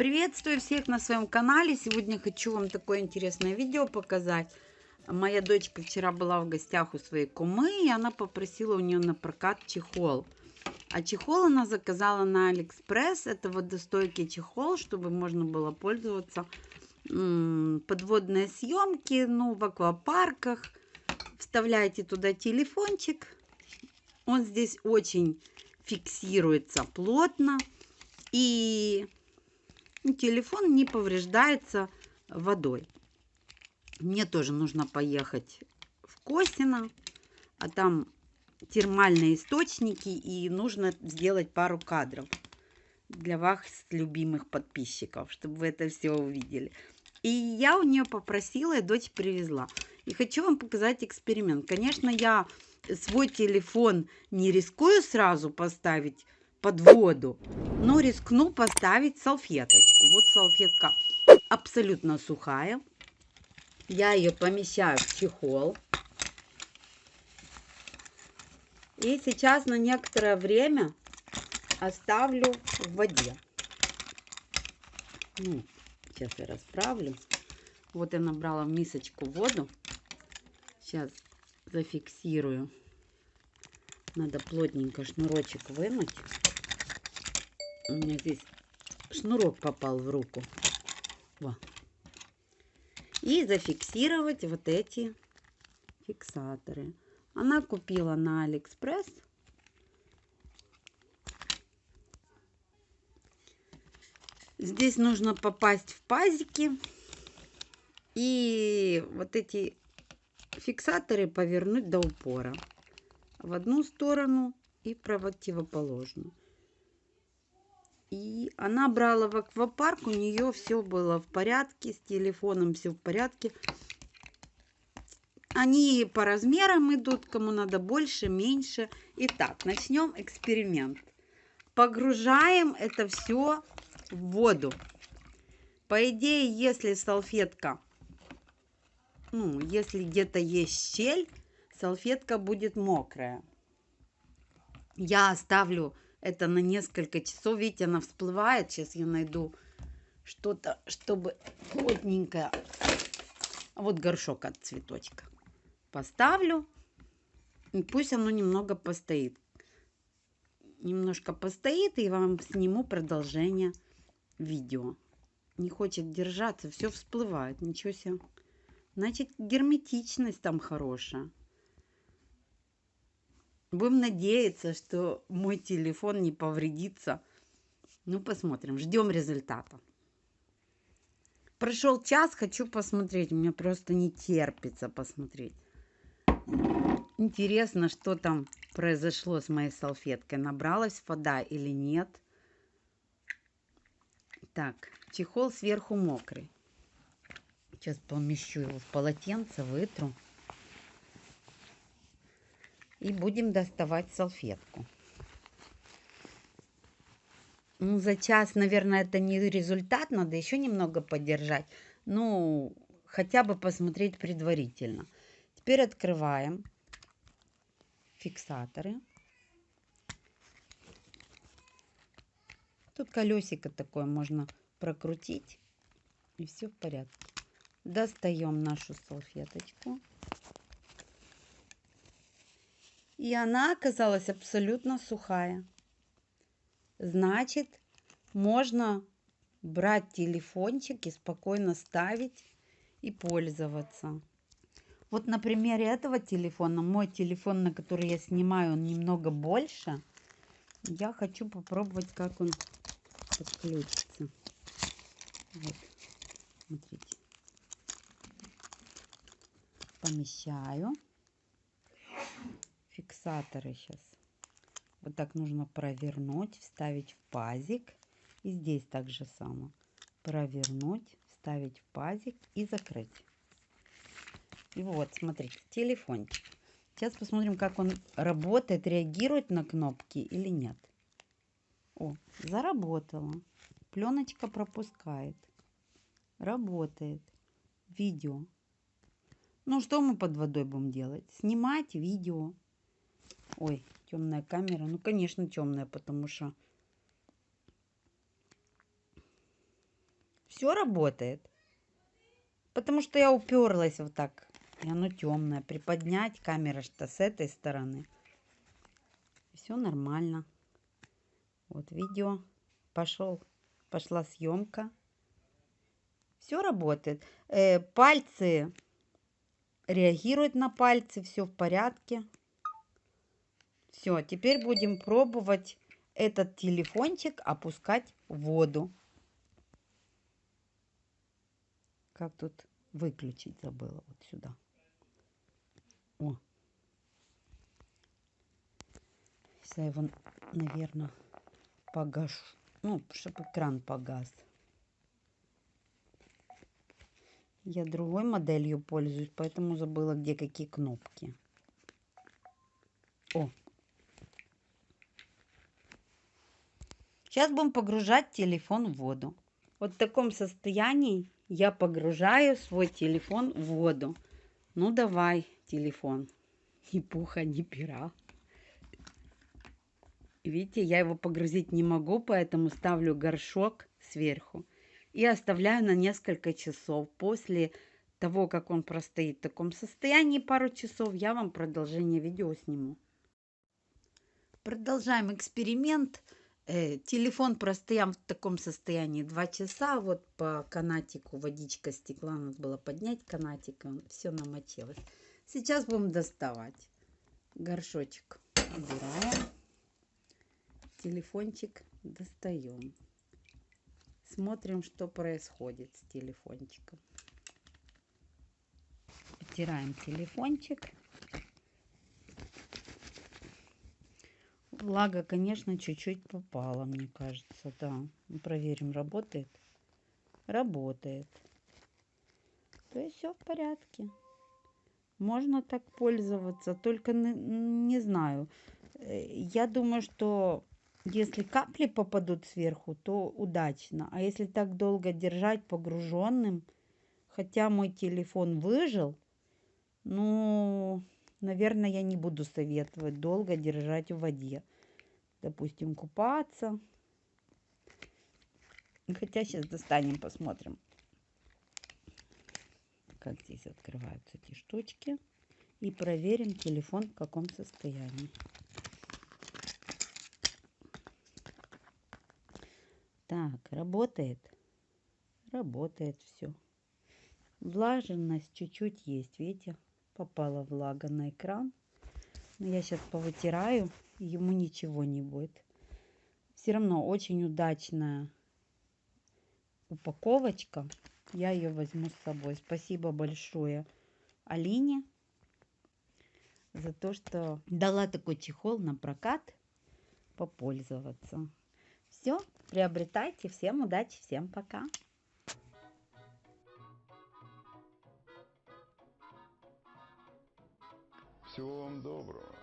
Приветствую всех на своем канале. Сегодня хочу вам такое интересное видео показать. Моя дочка вчера была в гостях у своей кумы, и она попросила у нее на прокат чехол. А чехол она заказала на Алиэкспресс. Это водостойкий чехол, чтобы можно было пользоваться подводные съемки, ну, в аквапарках. Вставляете туда телефончик. Он здесь очень фиксируется плотно. И телефон не повреждается водой. Мне тоже нужно поехать в Косино, а там термальные источники, и нужно сделать пару кадров для вас, любимых подписчиков, чтобы вы это все увидели. И я у нее попросила, и дочь привезла. И хочу вам показать эксперимент. Конечно, я свой телефон не рискую сразу поставить под воду, но рискну поставить салфеточку. Вот салфетка абсолютно сухая. Я ее помещаю в чехол. И сейчас на некоторое время оставлю в воде. Ну, сейчас я расправлю. Вот я набрала в мисочку воду. Сейчас зафиксирую. Надо плотненько шнурочек вынуть. У меня здесь шнурок попал в руку. Во. И зафиксировать вот эти фиксаторы. Она купила на Алиэкспресс. Здесь нужно попасть в пазики. И вот эти фиксаторы повернуть до упора. В одну сторону и противоположную. И она брала в аквапарк, у нее все было в порядке, с телефоном все в порядке. Они по размерам идут, кому надо больше, меньше. Итак, начнем эксперимент. Погружаем это все в воду. По идее, если салфетка, ну, если где-то есть щель, салфетка будет мокрая. Я оставлю это на несколько часов. Видите, она всплывает. Сейчас я найду что-то, чтобы плотненькое. Вот горшок от цветочка. Поставлю. И пусть оно немного постоит. Немножко постоит, и вам сниму продолжение видео. Не хочет держаться, все всплывает. Ничего себе. Значит, герметичность там хорошая. Будем надеяться, что мой телефон не повредится. Ну, посмотрим. Ждем результата. Прошел час, хочу посмотреть. Мне просто не терпится посмотреть. Интересно, что там произошло с моей салфеткой. Набралась вода или нет. Так, чехол сверху мокрый. Сейчас помещу его в полотенце, вытру. И будем доставать салфетку. Ну, за час, наверное, это не результат, надо еще немного подержать. Ну, хотя бы посмотреть предварительно. Теперь открываем фиксаторы. Тут колесико такое можно прокрутить, и все в порядке. Достаем нашу салфеточку. И она оказалась абсолютно сухая. Значит, можно брать телефончик и спокойно ставить и пользоваться. Вот на примере этого телефона, мой телефон, на который я снимаю, он немного больше. Я хочу попробовать, как он подключится. Вот, смотрите. Помещаю фиксаторы сейчас. Вот так нужно провернуть, вставить в пазик. И здесь также само. Провернуть, вставить в пазик и закрыть. И вот, смотрите, телефончик. Сейчас посмотрим, как он работает, реагирует на кнопки или нет. О, заработало. Пленочка пропускает. Работает. Видео. Ну, что мы под водой будем делать? Снимать видео. Ой, темная камера. Ну, конечно, темная, потому что... Все работает. Потому что я уперлась вот так. И оно темное. Приподнять камера что с этой стороны. Все нормально. Вот видео. Пошел. Пошла съемка. Все работает. Э, пальцы реагируют на пальцы. Все в порядке. Все, теперь будем пробовать этот телефончик опускать в воду. Как тут выключить забыла вот сюда. О. Сейчас я его, наверное, погашу. Ну, чтобы экран погас. Я другой моделью пользуюсь, поэтому забыла, где какие кнопки. О. Сейчас будем погружать телефон в воду. Вот в таком состоянии я погружаю свой телефон в воду. Ну давай, телефон. Ни пуха, ни пера. Видите, я его погрузить не могу, поэтому ставлю горшок сверху и оставляю на несколько часов. После того, как он простоит в таком состоянии пару часов, я вам продолжение видео сниму. Продолжаем эксперимент. Э, телефон простоял в таком состоянии 2 часа. Вот по канатику водичка стекла. Надо было поднять канатик. Все намочилось. Сейчас будем доставать. Горшочек убираем. Телефончик достаем. Смотрим, что происходит с телефончиком. Потираем телефончик. Влага, конечно, чуть-чуть попала, мне кажется, да. Ну, проверим, работает. Работает. То есть все в порядке. Можно так пользоваться, только не, знаю. Э, я думаю, что если капли попадут сверху, то удачно. А если так долго держать погруженным, хотя мой телефон выжил, ну, наверное, я не буду советовать долго держать в воде. Допустим, купаться. Хотя сейчас достанем, посмотрим, как здесь открываются эти штучки. И проверим телефон в каком состоянии. Так, работает. Работает все. Влажность чуть-чуть есть, видите? попала влага на экран. Но я сейчас повытираю, ему ничего не будет. Все равно очень удачная упаковочка. Я ее возьму с собой. Спасибо большое Алине за то, что дала такой чехол на прокат попользоваться. Все, приобретайте. Всем удачи, всем пока. Всего вам доброго.